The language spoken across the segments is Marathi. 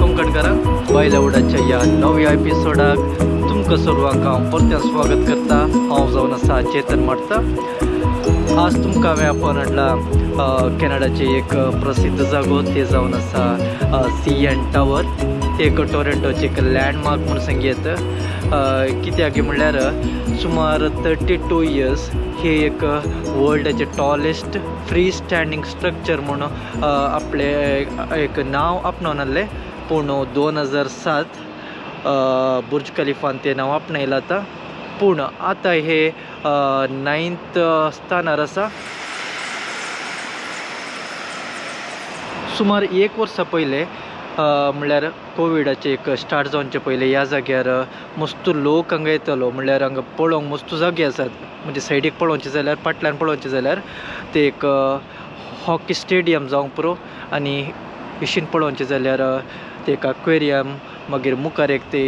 कोंकण करा. बायलावडाच्या नव्या एपिसोडाक तुमकां सर्वांक काम परत्यान स्वागत करता. हांव जावन आसा चेतन मारता आज तुमकां हांवें आपण हाडला कॅनडाचे एक प्रसिद्ध जागो ते जावन आसा सी एन टावर एक टोरेंटोचे एक लँडमार्क म्हूण सांग कित्याक म्हणल्यार सुमार थर्टी टू इयर्स हे एक वर्ल्डाचे टॉलेस्ट फ्री स्टँडींग स्ट्रक्चर म्हणून आपले एक नांव आपणावन आसलें पुणो दोन हजार सात बुर्ज खलिफान ते नाव आपणायला आतां पूण आतां हे नायन्थ स्थानार आसा सुमार एक वर्सा पयले म्हणल्यार कोविडाचे एक स्टार्ट जावचे पयले ह्या जाग्यार मस्त लोक हांगा येतलो. म्हणल्यार हांगा पळोवंक मस्त जागे आसात. म्हणजे सायडीक पळोवचे जाल्यार फाटल्यान पळोवचें जाल्यार ते एक हॉकी स्टेडियम जावंक पुरो. आनी इशीन पळोवचें जाल्यार एक अक्वेरियम मागीर मुखार एक ते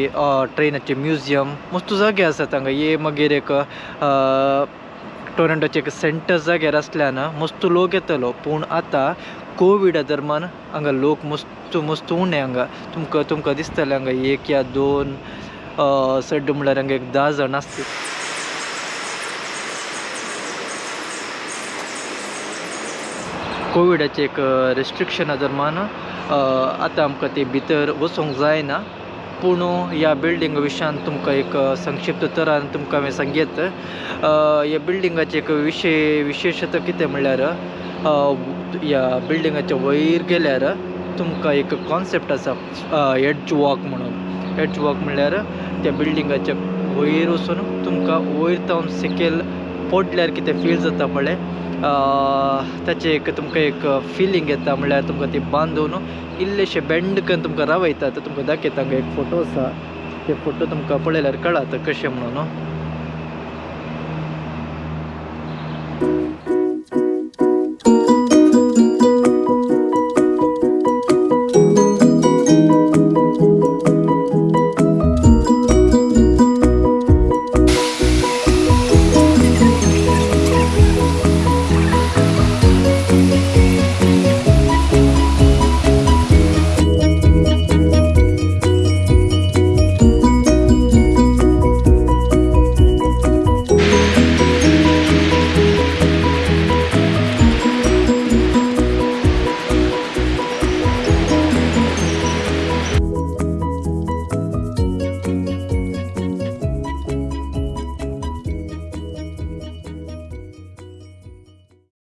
ट्रेनाचे म्युजियम मस्त जागे आसात हांगा. हे मागीर एक टोरंटोचे एक सेंटर जाग्यार आसल्यान मस्त लोक येतलो. पूण आतां कोविडा दरम्यान हांगा लोक मस्त मस्त उणे हांगा. तुमकां तुमकां दिसतलें हांगा एक या दोन सड्ड म्हणल्यार हांगा एक धा जाण आसतील. कोविडाचे एक रेस्ट्रिक्शना दरम्यान आतां आमकां ते भितर वचूंक जायना. पूण ह्या बिल्डिंग विशयान तुमकां एक संक्षिप्त तरान तुमकां हांवें सांगयत ह्या बिल्डिंगाचे एक विशय विशेशता कितें म्हणल्यार ह्या बिल्डिंगाच्या वयर गेल्यार तुमकां एक कॉन्सेप्ट आसा हेड्ज वॉक म्हणून. हेड्ज वॉक म्हणल्यार त्या बिल्डिंगाच्या वयर वचून तुमकां वयर तावन सकयल पडल्यार कितें फील जाता पळय ताचें एक तुमकां एक फिलींग येता म्हणल्यार तुमकां ती बांदून इल्लेशे बँड करून तुमकां रावयता तो तुमकां दाखयता हांगा एक फोटो आसा ते फोटो तुमकां पळयल्यार कळत कशें म्हणून